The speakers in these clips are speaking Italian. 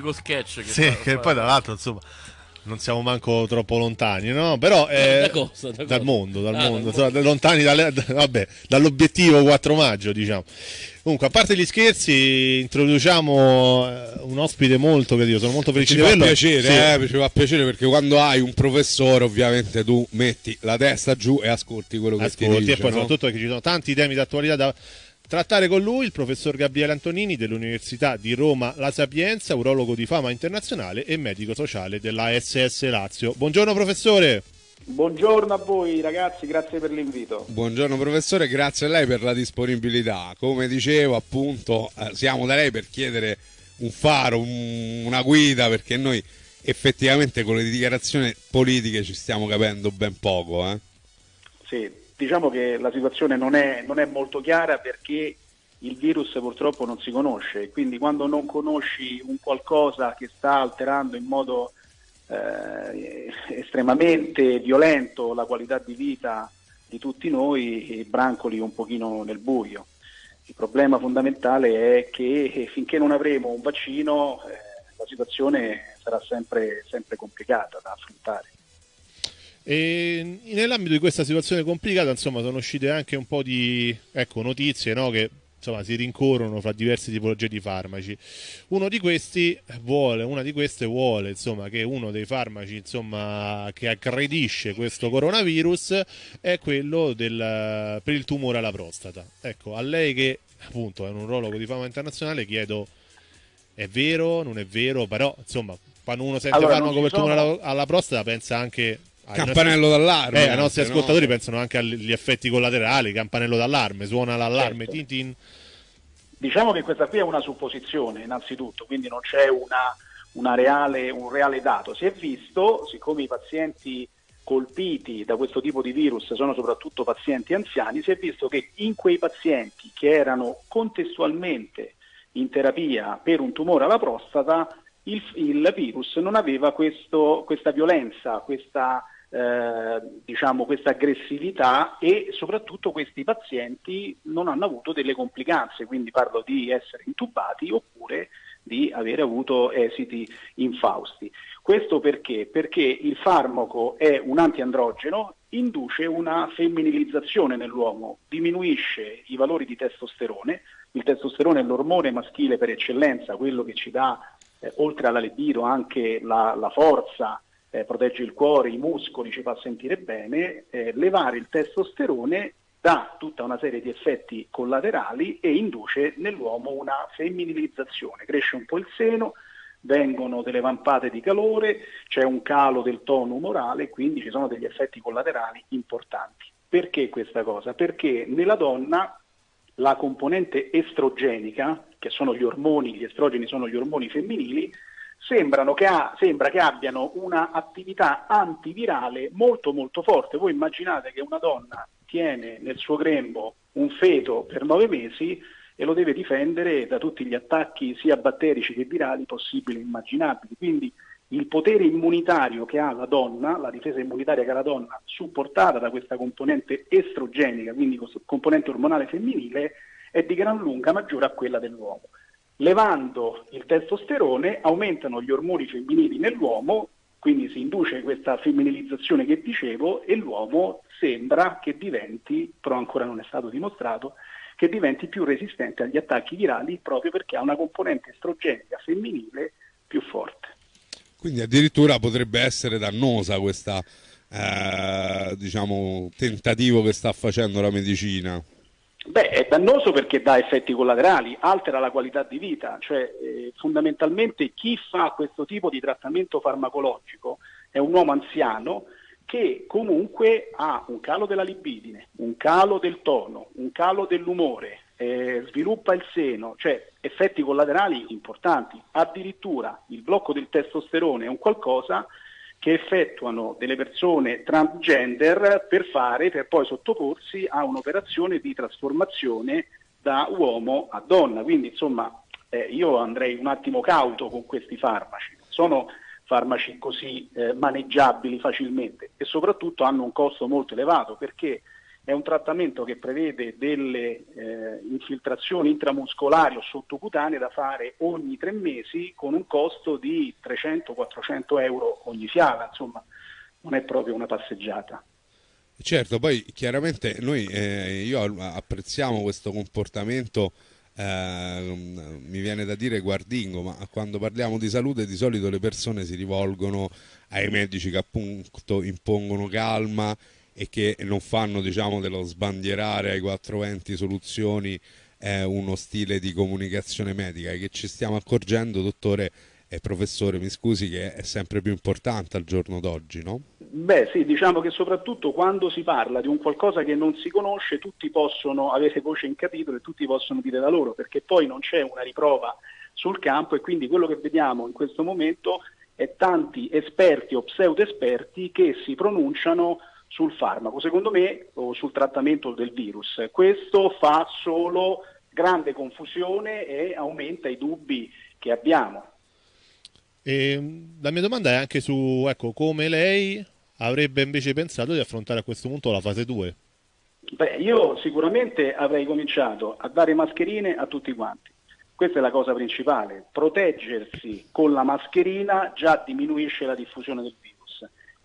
simpatico sketch. Che Sì, fa- che fa- poi tra l'altro, insomma, non siamo manco troppo lontani, no? Però eh, Da cosa, da dal cosa? mondo, dal Ah, mondo, insomma, lontani dalle- d- vabbè, dall'obiettivo 4 maggio, diciamo. Comunque, a parte gli scherzi, introduciamo eh, un ospite molto gradito, sono molto felice Ci di fa averlo. piacere, Sì. eh, ci fa piacere perché quando hai un professore ovviamente tu metti la testa giù e ascolti quello che ti ascolti dice. e poi no? soprattutto perché ci sono tanti temi d'attualità da trattare con lui, il professor Gabriele Antonini dell'Università di Roma La Sapienza, urologo di fama internazionale e medico sociale della SS Lazio. Buongiorno professore. Buongiorno a voi ragazzi, grazie per l'invito. Buongiorno professore, grazie a lei per la disponibilità. Come dicevo, appunto, eh, siamo da lei per chiedere un faro, un- una guida, perché noi effettivamente con le dichiarazioni politiche ci stiamo capendo ben poco. Eh? Sì, diciamo che la situazione non è, non è molto chiara perché il virus purtroppo non si conosce, quindi quando non conosci un qualcosa che sta alterando in modo eh, estremamente violento la qualità di vita di tutti noi, brancoli un pochino nel buio. Il problema fondamentale è che finché non avremo un vaccino eh, la situazione sarà sempre, sempre complicata da affrontare. E nell'ambito di questa situazione complicata, insomma, sono uscite anche un po' di ecco, notizie no, che insomma, si rincorrono fra diverse tipologie di farmaci. Uno di questi vuole, una di queste vuole insomma, che uno dei farmaci insomma, che aggredisce questo coronavirus è quello del, per il tumore alla prostata. Ecco, a lei che appunto è un urologo di fama internazionale chiedo è vero, non è vero, però insomma, quando uno sente Allora, farmaco per ci tumore sono- alla, alla prostata pensa anche Campanello d'allarme. eh, i nostri no? ascoltatori pensano anche agli effetti collaterali, campanello d'allarme, suona l'allarme, Certo. tin tin. Diciamo che questa qui è una supposizione innanzitutto, quindi non c'è una, una reale, un reale dato. Si è visto, siccome i pazienti colpiti da questo tipo di virus sono soprattutto pazienti anziani, si è visto che in quei pazienti che erano contestualmente in terapia per un tumore alla prostata, il, il virus non aveva questo- questa violenza, questa, eh, diciamo, questa aggressività e soprattutto questi pazienti non hanno avuto delle complicanze, quindi parlo di essere intubati oppure di avere avuto esiti infausti. Questo perché? Perché il farmaco è un antiandrogeno, induce una femminilizzazione nell'uomo, diminuisce i valori di testosterone, il testosterone è l'ormone maschile per eccellenza, quello che ci dà, eh, oltre alla libido, anche la, la forza, eh, protegge il cuore, i muscoli, ci fa sentire bene, eh, levare il testosterone dà tutta una serie di effetti collaterali e induce nell'uomo una femminilizzazione, cresce un po' il seno, vengono delle vampate di calore, c'è un calo del tono umorale, quindi ci sono degli effetti collaterali importanti. Perché questa cosa? Perché nella donna la componente estrogenica, che sono gli ormoni, gli estrogeni sono gli ormoni femminili, che ha- sembra che abbiano una attività antivirale molto molto forte. Voi immaginate che una donna tiene nel suo grembo un feto per nove mesi e lo deve difendere da tutti gli attacchi sia batterici che virali possibili e immaginabili. Quindi il potere immunitario che ha la donna, la difesa immunitaria che ha la donna, supportata da questa componente estrogenica, quindi componente ormonale femminile, è di gran lunga maggiore a quella dell'uomo. Levando il testosterone aumentano gli ormoni femminili nell'uomo, quindi si induce questa femminilizzazione che dicevo e l'uomo sembra che diventi, però ancora non è stato dimostrato, che diventi più resistente agli attacchi virali proprio perché ha una componente estrogenica femminile più forte. Quindi addirittura potrebbe essere dannosa questa eh, diciamo tentativo che sta facendo la medicina. Beh, è dannoso perché dà effetti collaterali, altera la qualità di vita, cioè eh, fondamentalmente chi fa questo tipo di trattamento farmacologico è un uomo anziano che comunque ha un calo della libidine, un calo del tono, un calo dell'umore, eh, sviluppa il seno, cioè effetti collaterali importanti. Addirittura il blocco del testosterone è un qualcosa che effettuano delle persone transgender per fare, per poi sottoporsi a un'operazione di trasformazione da uomo a donna. Quindi insomma eh, io andrei un attimo cauto con questi farmaci, non sono farmaci così eh, maneggiabili facilmente e soprattutto hanno un costo molto elevato perché è un trattamento che prevede delle eh, infiltrazioni intramuscolari o sottocutanee da fare ogni tre mesi con un costo di 300-400 euro ogni fiala, insomma non è proprio una passeggiata. Certo, poi chiaramente noi eh, io apprezziamo questo comportamento eh, mi viene da dire guardingo, ma quando parliamo di salute di solito le persone si rivolgono ai medici che appunto impongono calma e che non fanno diciamo dello sbandierare ai 420 soluzioni eh, uno stile di comunicazione medica e che ci stiamo accorgendo, dottore e professore, mi scusi, che è sempre più importante al giorno d'oggi, no? Beh sì, diciamo che soprattutto quando si parla di un qualcosa che non si conosce, tutti possono avere voce in capitolo e tutti possono dire la loro, perché poi non c'è una riprova sul campo e quindi quello che vediamo in questo momento è tanti esperti o pseudo esperti che si pronunciano sul farmaco, secondo me, o sul trattamento del virus. Questo fa solo grande confusione e aumenta i dubbi che abbiamo. E la mia domanda è anche su ecco, come lei avrebbe invece pensato di affrontare a questo punto la fase 2. Beh, io sicuramente avrei cominciato a dare mascherine a tutti quanti. Questa è la cosa principale. Proteggersi con la mascherina già diminuisce la diffusione del virus.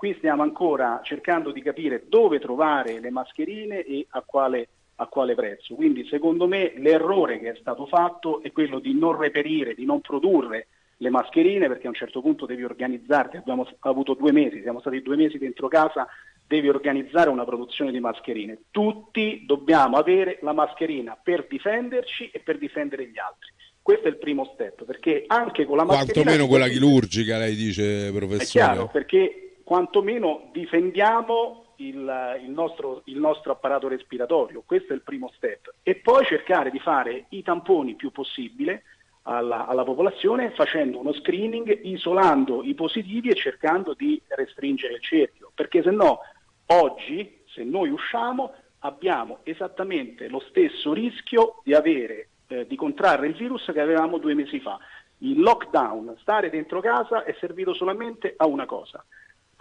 Qui stiamo ancora cercando di capire dove trovare le mascherine e a quale, a quale prezzo. Quindi secondo me l'errore che è stato fatto è quello di non reperire, di non produrre le mascherine perché a un certo punto devi organizzarti, abbiamo avuto due mesi, siamo stati due mesi dentro casa, devi organizzare una produzione di mascherine. Tutti dobbiamo avere la mascherina per difenderci e per difendere gli altri. Questo è il primo step, perché anche con la mascherina... Quantomeno quella chirurgica, lei dice, professore. È chiaro, perché quantomeno difendiamo il, il, nostro, il, nostro, apparato respiratorio, questo è il primo step, e poi cercare di fare i tamponi più possibile alla, alla, popolazione facendo uno screening, isolando i positivi e cercando di restringere il cerchio, perché se no oggi, se noi usciamo, abbiamo esattamente lo stesso rischio di, avere, eh, di contrarre il virus che avevamo due mesi fa. Il lockdown, stare dentro casa, è servito solamente a una cosa,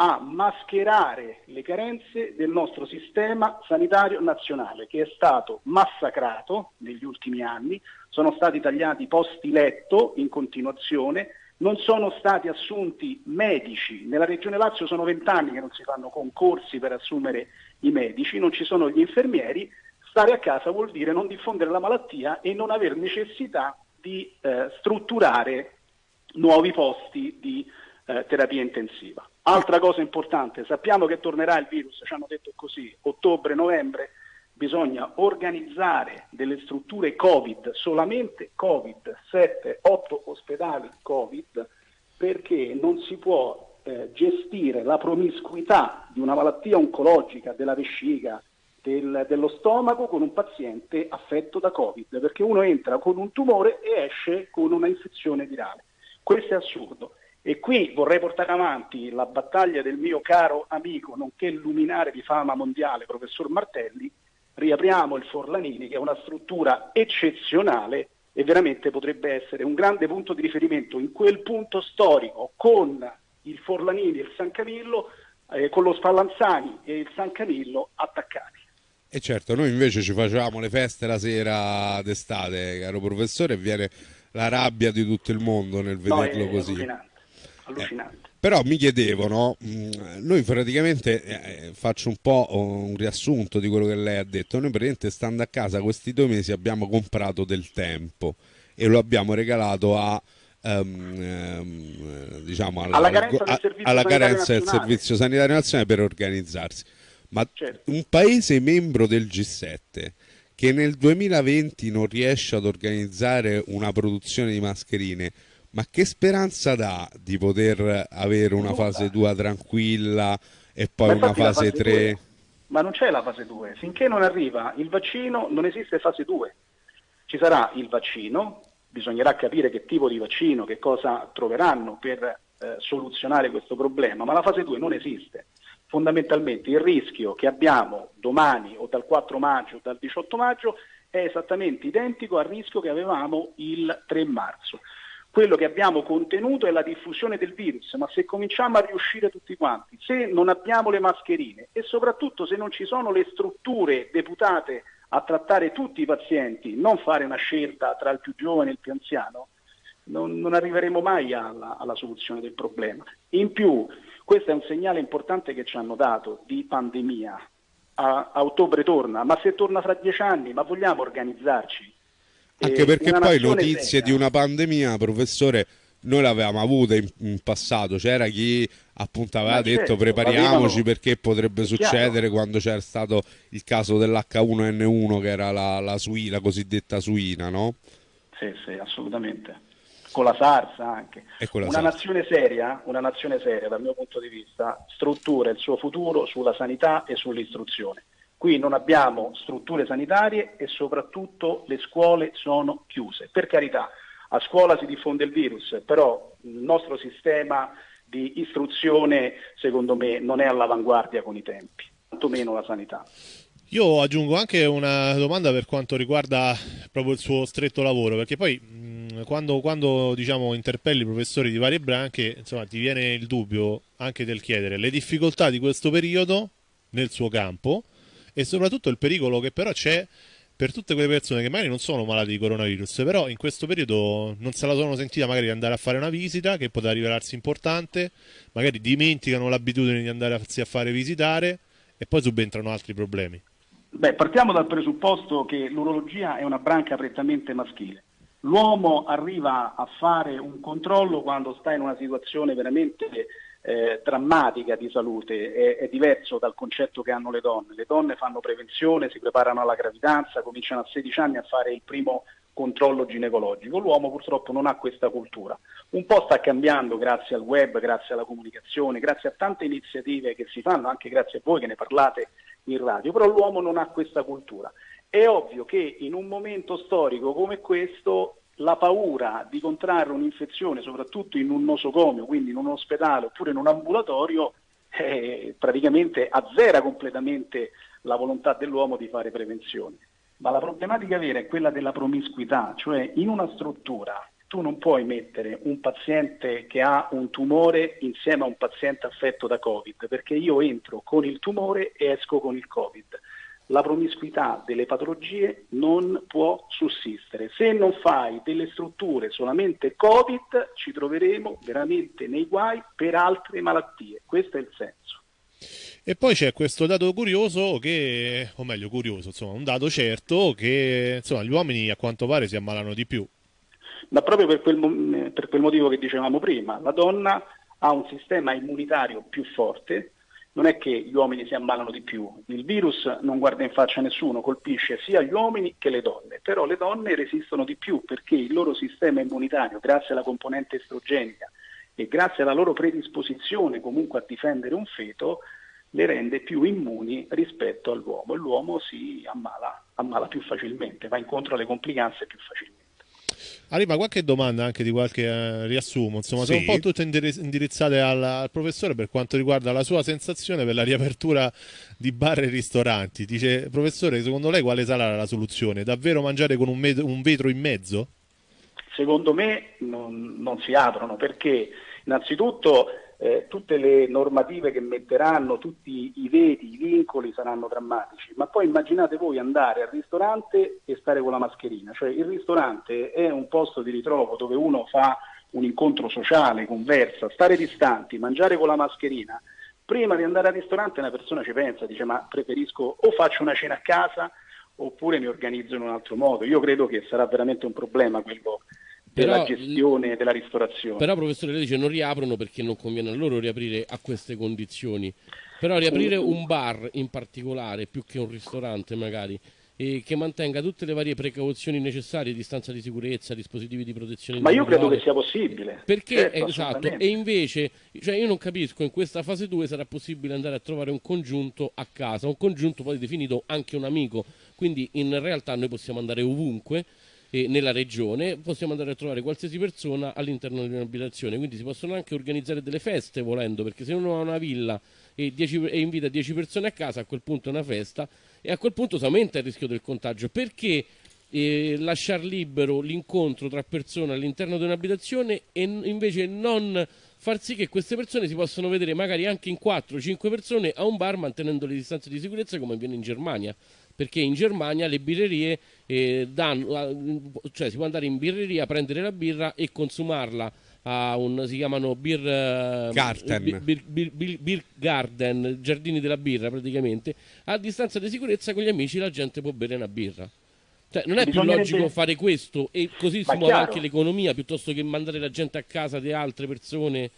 a mascherare le carenze del nostro sistema sanitario nazionale che è stato massacrato negli ultimi anni, sono stati tagliati posti letto in continuazione, non sono stati assunti medici, nella regione Lazio sono vent'anni che non si fanno concorsi per assumere i medici, non ci sono gli infermieri, stare a casa vuol dire non diffondere la malattia e non aver necessità di eh, strutturare nuovi posti di eh, terapia intensiva. Altra cosa importante, sappiamo che tornerà il virus, ci hanno detto così, ottobre, novembre, bisogna organizzare delle strutture Covid, solamente Covid, 7, 8 ospedali Covid, perché non si può eh, gestire la promiscuità di una malattia oncologica della vescica, del, dello stomaco con un paziente affetto da Covid, perché uno entra con un tumore e esce con una infezione virale. Questo è assurdo. E qui vorrei portare avanti la battaglia del mio caro amico, nonché luminare di fama mondiale, professor Martelli, riapriamo il Forlanini, che è una struttura eccezionale e veramente potrebbe essere un grande punto di riferimento in quel punto storico con il Forlanini e il San Camillo, eh, con lo Spallanzani e il San Camillo attaccati. E certo, noi invece ci facciamo le feste la sera d'estate, caro professore, e viene la rabbia di tutto il mondo nel vederlo no, così. Allucinante allucinante. Eh, però mi chiedevo, mm, noi praticamente eh, faccio un po' un riassunto di quello che lei ha detto. Noi praticamente stando a casa questi due mesi abbiamo comprato del tempo e lo abbiamo regalato a Um, um, diciamo alla, alla carenza, del, servizio alla carenza del servizio sanitario nazionale per organizzarsi. Ma certo. un paese membro del G7 che nel 2020 non riesce ad organizzare una produzione di mascherine ma che speranza dà di poter avere una fase 2 tranquilla e poi una fase 3? Ma non c'è la fase 2, finché non arriva il vaccino non esiste fase 2. Ci sarà il vaccino, bisognerà capire che tipo di vaccino, che cosa troveranno per eh, soluzionare questo problema, ma la fase 2 non esiste. Fondamentalmente il rischio che abbiamo domani o dal 4 maggio o dal 18 maggio è esattamente identico al rischio che avevamo il 3 marzo. Quello che abbiamo contenuto è la diffusione del virus, ma se cominciamo a riuscire tutti quanti, se non abbiamo le mascherine e soprattutto se non ci sono le strutture deputate a trattare tutti i pazienti, non fare una scelta tra il più giovane e il più anziano, non, non arriveremo mai alla, alla soluzione del problema. In più, questo è un segnale importante che ci hanno dato di pandemia. A, a ottobre torna, ma se torna fra dieci anni, ma vogliamo organizzarci? Anche perché poi notizie seria. di una pandemia, professore, noi l'avevamo avuta in, in passato, c'era chi appunto aveva Ma detto certo, prepariamoci perché potrebbe succedere chiaro. quando c'era stato il caso dell'H1N1 che era la, la, suina, la cosiddetta suina, no? Sì, sì, assolutamente. Con la SARS anche. Una, SARS. Nazione seria, una nazione seria dal mio punto di vista struttura il suo futuro sulla sanità e sull'istruzione. Qui non abbiamo strutture sanitarie e soprattutto le scuole sono chiuse. Per carità, a scuola si diffonde il virus, però il nostro sistema di istruzione secondo me non è all'avanguardia con i tempi, tantomeno la sanità. Io aggiungo anche una domanda per quanto riguarda proprio il suo stretto lavoro, perché poi quando, quando diciamo, interpelli professori di varie branche, insomma, ti viene il dubbio anche del chiedere le difficoltà di questo periodo nel suo campo e soprattutto il pericolo che però c'è per tutte quelle persone che magari non sono malate di coronavirus, però in questo periodo non se la sono sentita magari di andare a fare una visita che potrà rivelarsi importante, magari dimenticano l'abitudine di andare a fare visitare e poi subentrano altri problemi. Beh, partiamo dal presupposto che l'urologia è una branca prettamente maschile. L'uomo arriva a fare un controllo quando sta in una situazione veramente eh, drammatica di salute, è, è, diverso dal concetto che hanno le donne. Le donne fanno prevenzione, si preparano alla gravidanza, cominciano a 16 anni a fare il primo controllo ginecologico. L'uomo purtroppo non ha questa cultura. Un po' sta cambiando grazie al web, grazie alla comunicazione, grazie a tante iniziative che si fanno, anche grazie a voi che ne parlate in radio, però l'uomo non ha questa cultura. È ovvio che in un momento storico come questo la paura di contrarre un'infezione, soprattutto in un nosocomio, quindi in un ospedale oppure in un ambulatorio, eh, praticamente azzera completamente la volontà dell'uomo di fare prevenzione. Ma la problematica vera è quella della promiscuità, cioè in una struttura tu non puoi mettere un paziente che ha un tumore insieme a un paziente affetto da Covid, perché io entro con il tumore e esco con il Covid la promiscuità delle patologie non può sussistere. Se non fai delle strutture solamente Covid, ci troveremo veramente nei guai per altre malattie. Questo è il senso. E poi c'è questo dato curioso che, o meglio curioso, insomma, un dato certo che insomma, gli uomini a quanto pare si ammalano di più. Ma proprio per quel, per quel motivo che dicevamo prima, la donna ha un sistema immunitario più forte, non è che gli uomini si ammalano di più, il virus non guarda in faccia a nessuno, colpisce sia gli uomini che le donne, però le donne resistono di più perché il loro sistema immunitario, grazie alla componente estrogenica e grazie alla loro predisposizione comunque a difendere un feto, le rende più immuni rispetto all'uomo. E l'uomo si ammala, ammala più facilmente, va incontro alle complicanze più facilmente. Arriva qualche domanda anche di qualche eh, riassumo, insomma, sì. sono un po' tutte indirizzate al, al, professore per quanto riguarda la sua sensazione per la riapertura di bar e ristoranti. Dice, professore, secondo lei quale sarà la soluzione? Davvero mangiare con un, med- un vetro in mezzo? Secondo me non, non si aprono perché innanzitutto eh, tutte le normative che metteranno, tutti i veti, i vincoli saranno drammatici, ma poi immaginate voi andare al ristorante e stare con la mascherina, cioè il ristorante è un posto di ritrovo dove uno fa un incontro sociale, conversa, stare distanti, mangiare con la mascherina. Prima di andare al ristorante una persona ci pensa, dice ma preferisco o faccio una cena a casa oppure mi organizzo in un altro modo. Io credo che sarà veramente un problema quello della però, gestione della ristorazione. Però professore lei dice non riaprono perché non conviene a loro riaprire a queste condizioni. Però riaprire un bar in particolare, più che un ristorante magari, e che mantenga tutte le varie precauzioni necessarie, distanza di sicurezza, dispositivi di protezione Ma io credo che sia possibile. Perché certo, esatto, e invece, cioè io non capisco, in questa fase 2 sarà possibile andare a trovare un congiunto a casa, un congiunto poi definito anche un amico, quindi in realtà noi possiamo andare ovunque eh, nella regione, possiamo andare a trovare qualsiasi persona all'interno di un'abitazione, quindi si possono anche organizzare delle feste volendo, perché se uno ha una villa e, dieci, e invita 10 persone a casa, a quel punto è una festa e a quel punto si aumenta il rischio del contagio. Perché eh, lasciare libero l'incontro tra persone all'interno di un'abitazione e invece non far sì che queste persone si possano vedere magari anche in 4-5 persone a un bar mantenendo le distanze di sicurezza come avviene in Germania perché in Germania le birrerie eh, danno, cioè si può andare in birreria, prendere la birra e consumarla a un, si chiamano beer, eh, garden. Bir, bir, bir, beer, garden, giardini della birra praticamente, a distanza di sicurezza con gli amici la gente può bere una birra. Cioè, non è più logico fare questo e così si muove anche l'economia piuttosto che mandare la gente a casa di altre persone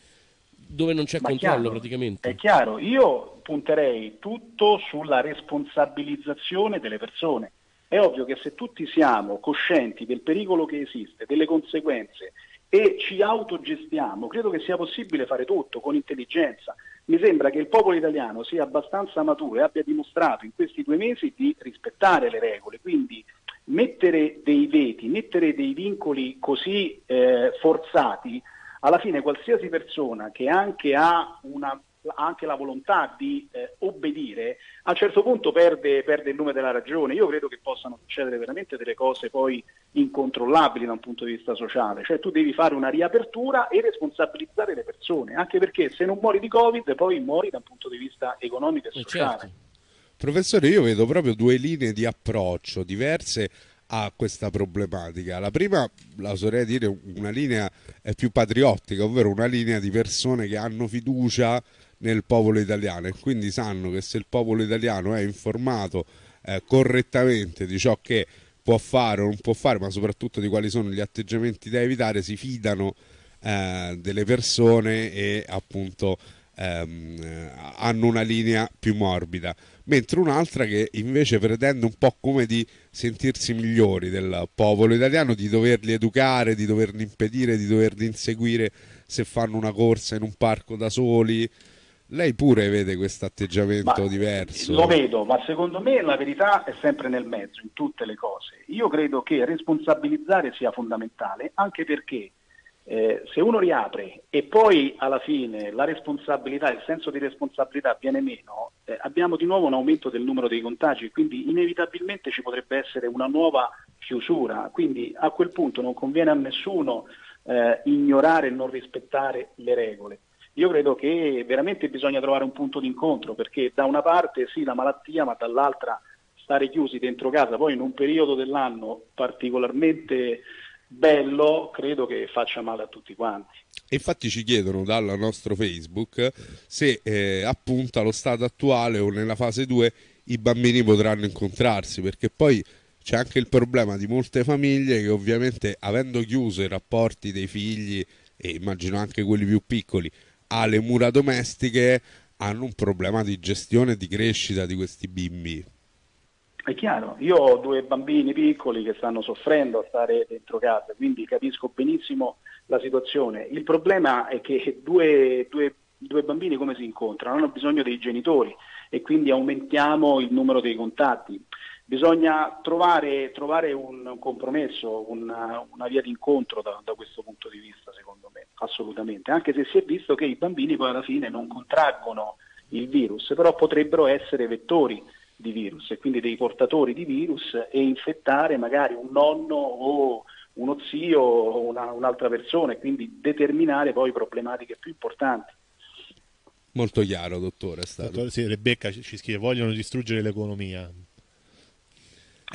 dove non c'è Ma controllo chiaro, praticamente. È chiaro, io punterei tutto sulla responsabilizzazione delle persone. È ovvio che se tutti siamo coscienti del pericolo che esiste, delle conseguenze e ci autogestiamo, credo che sia possibile fare tutto con intelligenza. Mi sembra che il popolo italiano sia abbastanza maturo e abbia dimostrato in questi due mesi di rispettare le regole, quindi mettere dei veti, mettere dei vincoli così eh, forzati alla fine qualsiasi persona che anche ha una anche la volontà di eh, obbedire, a un certo punto perde, perde, il nome della ragione. Io credo che possano succedere veramente delle cose poi incontrollabili da un punto di vista sociale, cioè tu devi fare una riapertura e responsabilizzare le persone, anche perché se non muori di Covid poi muori da un punto di vista economico e eh, sociale. Certo. Professore, io vedo proprio due linee di approccio diverse a questa problematica. La prima, la oserei dire, una linea più patriottica, ovvero una linea di persone che hanno fiducia nel popolo italiano e quindi sanno che se il popolo italiano è informato eh, correttamente di ciò che può fare o non può fare, ma soprattutto di quali sono gli atteggiamenti da evitare, si fidano eh, delle persone e appunto ehm, hanno una linea più morbida mentre un'altra che invece pretende un po' come di sentirsi migliori del popolo italiano, di doverli educare, di doverli impedire, di doverli inseguire se fanno una corsa in un parco da soli. Lei pure vede questo atteggiamento ma diverso? Lo vedo, ma secondo me la verità è sempre nel mezzo, in tutte le cose. Io credo che responsabilizzare sia fondamentale, anche perché eh, se uno riapre e poi alla fine la responsabilità, il senso di responsabilità viene meno, eh, abbiamo di nuovo un aumento del numero dei contagi, quindi inevitabilmente ci potrebbe essere una nuova chiusura, quindi a quel punto non conviene a nessuno eh, ignorare e non rispettare le regole. Io credo che veramente bisogna trovare un punto d'incontro perché da una parte sì la malattia, ma dall'altra stare chiusi dentro casa, poi in un periodo dell'anno particolarmente bello credo che faccia male a tutti quanti. infatti ci chiedono dal nostro Facebook se eh, appunto allo stato attuale o nella fase 2 i bambini potranno incontrarsi, perché poi c'è anche il problema di molte famiglie che ovviamente avendo chiuso i rapporti dei figli e immagino anche quelli più piccoli alle mura domestiche hanno un problema di gestione e di crescita di questi bimbi. È chiaro, io ho due bambini piccoli che stanno soffrendo a stare dentro casa, quindi capisco benissimo la situazione. Il problema è che due, due, due bambini come si incontrano? Hanno bisogno dei genitori e quindi aumentiamo il numero dei contatti. Bisogna trovare, trovare un compromesso, una, una via d'incontro da, da questo punto di vista, secondo me, assolutamente, anche se si è visto che i bambini poi alla fine non contraggono il virus, però potrebbero essere vettori di virus e quindi dei portatori di virus e infettare magari un nonno o uno zio o una, un'altra persona e quindi determinare poi problematiche più importanti. Molto chiaro, dottore. È stato. Dottore, sì, Rebecca ci scrive: vogliono distruggere l'economia.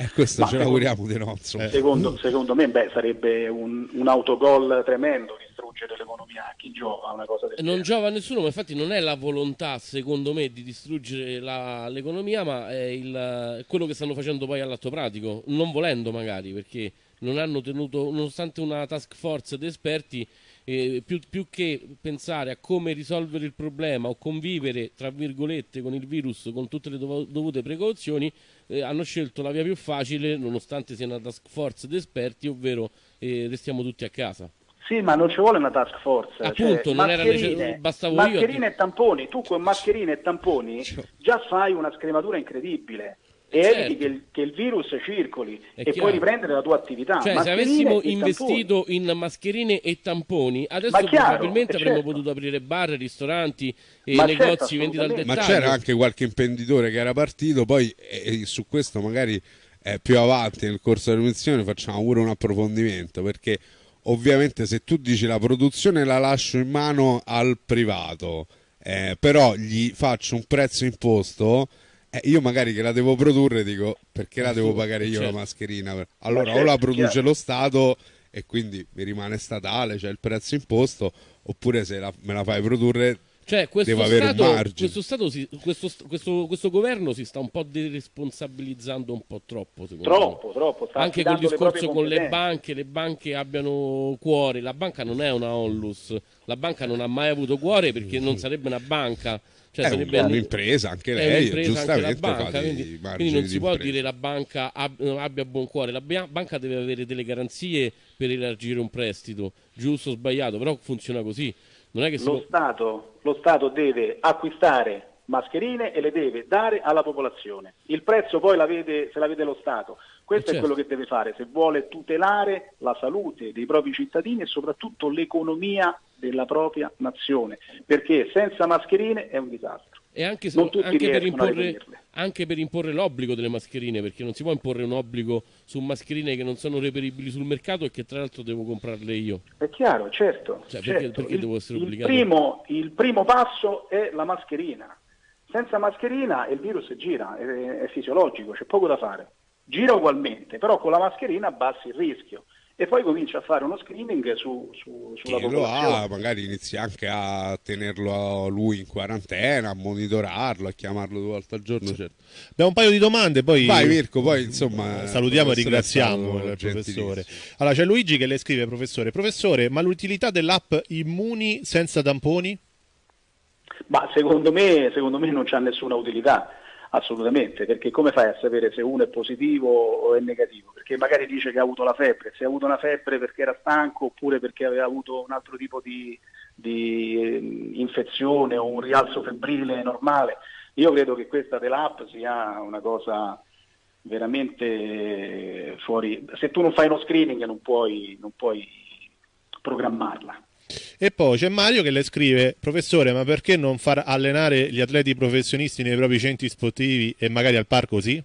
E eh, questo Ma ce l'auguriamo di no. Secondo, secondo, me beh, sarebbe un, un autogol tremendo distruggere l'economia a chi giova una cosa del Non genere. giova a nessuno, ma infatti non è la volontà, secondo me, di distruggere la, l'economia, ma è il, quello che stanno facendo poi all'atto pratico, non volendo magari, perché non hanno tenuto, nonostante una task force di esperti, eh, più, più, che pensare a come risolvere il problema o convivere, tra virgolette, con il virus con tutte le dovute precauzioni, eh, hanno scelto la via più facile, nonostante sia una task force di esperti, ovvero eh, restiamo tutti a casa. Sì, ma non ci vuole una task force. Cioè, Appunto, cioè, non era necessario. Bastavo mascherine io. e tamponi. Tu con mascherine e tamponi già fai una scrematura incredibile e certo. eviti che il, che il, virus circoli È e chiaro. puoi riprendere la tua attività. Cioè, se avessimo investito tamponi. in mascherine e tamponi, adesso chiaro, probabilmente avremmo certo. potuto aprire bar, ristoranti e Ma negozi certo, vendita al dettaglio. Ma c'era anche qualche imprenditore che era partito, poi e, su questo magari eh, più avanti nel corso dell'emissione facciamo pure un approfondimento perché ovviamente se tu dici la produzione la lascio in mano al privato, eh, però gli faccio un prezzo imposto, eh, io magari che la devo produrre dico perché la devo pagare io certo. la mascherina? Allora certo, o la produce certo. lo Stato e quindi mi rimane statale, c'è cioè il prezzo imposto, oppure se la, me la fai produrre cioè, questo, stato, questo, stato si, questo, questo, questo, governo si sta un po' deresponsabilizzando un po' troppo, troppo, me. Troppo, Anche col discorso con le banche, le banche abbiano cuore. La banca non è una onlus, la banca non ha mai avuto cuore perché non sarebbe una banca. Cioè, è sarebbe un'impresa anche lei, un'impresa anche la banca, quindi, quindi, non si può impresa. dire la banca abbia buon cuore, la banca deve avere delle garanzie per elargire un prestito, giusto o sbagliato, però funziona così lo, può... Stato, lo Stato deve acquistare mascherine e le deve dare alla popolazione. Il prezzo poi la vede, se la vede lo Stato. Questo certo. è quello che deve fare se vuole tutelare la salute dei propri cittadini e soprattutto l'economia della propria nazione, perché senza mascherine è un disastro e anche, se, anche, per imporre, anche, per imporre, l'obbligo delle mascherine, perché non si può imporre un obbligo su mascherine che non sono reperibili sul mercato e che tra l'altro devo comprarle io. È chiaro, certo. Cioè, certo. Perché, perché il, devo essere obbligato? Il primo, il primo, passo è la mascherina. Senza mascherina il virus gira, è, è fisiologico, c'è poco da fare. Gira ugualmente, però con la mascherina abbassi il rischio e poi comincia a fare uno screening su, su, sulla Chi popolazione. Lo ha, magari inizia anche a tenerlo lui in quarantena, a monitorarlo, a chiamarlo due volte al giorno. Certo. Abbiamo un paio di domande, poi Vai Mirko, poi insomma salutiamo e ringraziamo il professore. Allora c'è Luigi che le scrive professore, professore, ma l'utilità dell'app Immuni senza tamponi? Ma secondo me, secondo me non c'ha nessuna utilità Assolutamente, perché come fai a sapere se uno è positivo o è negativo? Perché magari dice che ha avuto la febbre, se ha avuto una febbre perché era stanco oppure perché aveva avuto un altro tipo di, di eh, infezione o un rialzo febbrile normale. Io credo che questa dell'app sia una cosa veramente fuori. Se tu non fai uno screening non puoi, non puoi programmarla. E poi c'è Mario che le scrive, professore, ma perché non far allenare gli atleti professionisti nei propri centri sportivi e magari al parco sì?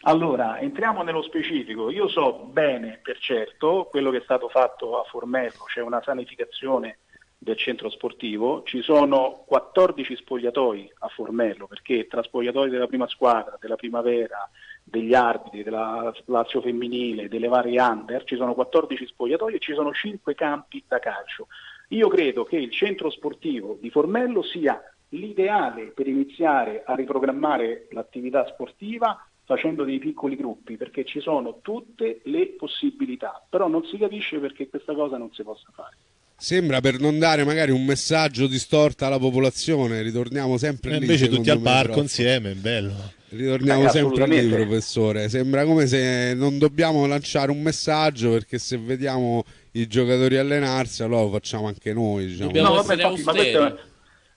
Allora, entriamo nello specifico. Io so bene, per certo, quello che è stato fatto a Formello, c'è una sanificazione del centro sportivo, ci sono 14 spogliatoi a Formello, perché tra spogliatoi della prima squadra, della primavera, degli arbitri, della Lazio femminile, delle varie under, ci sono 14 spogliatoi e ci sono 5 campi da calcio. Io credo che il centro sportivo di Formello sia l'ideale per iniziare a riprogrammare l'attività sportiva facendo dei piccoli gruppi, perché ci sono tutte le possibilità, però non si capisce perché questa cosa non si possa fare. Sembra per non dare magari un messaggio distorto alla popolazione, ritorniamo sempre e lì. Invece tutti al parco troppo. insieme, è bello. Ritorniamo eh, sempre lì, professore. Sembra come se non dobbiamo lanciare un messaggio perché se vediamo i giocatori allenarsi, allora lo facciamo anche noi. Diciamo. No, vabbè, infatti, ma questo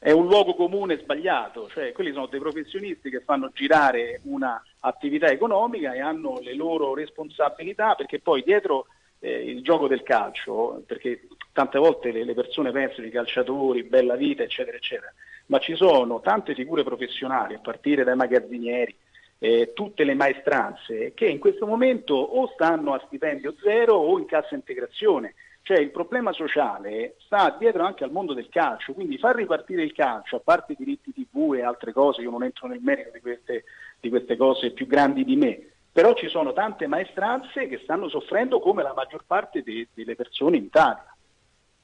è un luogo comune sbagliato, cioè quelli sono dei professionisti che fanno girare un'attività economica e hanno le loro responsabilità perché poi dietro eh, il gioco del calcio, perché tante volte le, le persone pensano i calciatori, bella vita, eccetera, eccetera, ma ci sono tante figure professionali, a partire dai magazzinieri, eh, tutte le maestranze che in questo momento o stanno a stipendio zero o in cassa integrazione. Cioè il problema sociale sta dietro anche al mondo del calcio, quindi far ripartire il calcio, a parte i diritti TV e altre cose, io non entro nel merito di queste, di queste cose più grandi di me, però ci sono tante maestranze che stanno soffrendo come la maggior parte de- delle persone in Italia.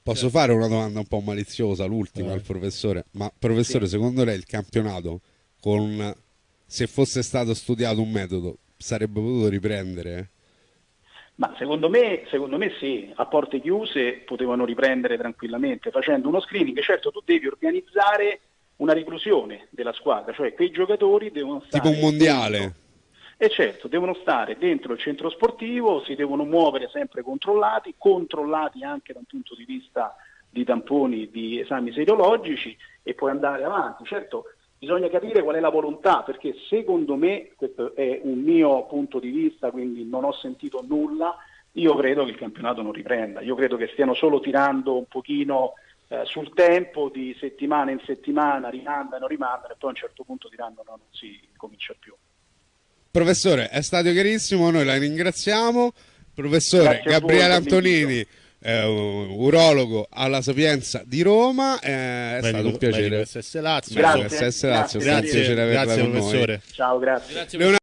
Posso fare una domanda un po' maliziosa, l'ultima eh. al professore, ma professore, sì. secondo lei il campionato con se fosse stato studiato un metodo, sarebbe potuto riprendere? Ma secondo me, secondo me sì, a porte chiuse potevano riprendere tranquillamente facendo uno screening. Certo, tu devi organizzare una reclusione della squadra, cioè quei giocatori devono stare... Tipo un mondiale. Dentro. E certo, devono stare dentro il centro sportivo, si devono muovere sempre controllati, controllati anche da un punto di vista di tamponi, di esami serologici e poi andare avanti. Certo, Bisogna capire qual è la volontà, perché secondo me, questo è un mio punto di vista, quindi non ho sentito nulla, io credo che il campionato non riprenda, io credo che stiano solo tirando un pochino eh, sul tempo di settimana in settimana, rimandano, rimandano e poi a un certo punto diranno no, non si comincia più. Professore, è stato chiarissimo, noi la ringraziamo. Professore Grazie Gabriele. Antonini, eh, urologo alla Sapienza di Roma, eh, è stato un piacere. SS Lazio. Grazie. SS Lazio, Grazie. Grazie con noi. professore. Ciao, grazie. Grazie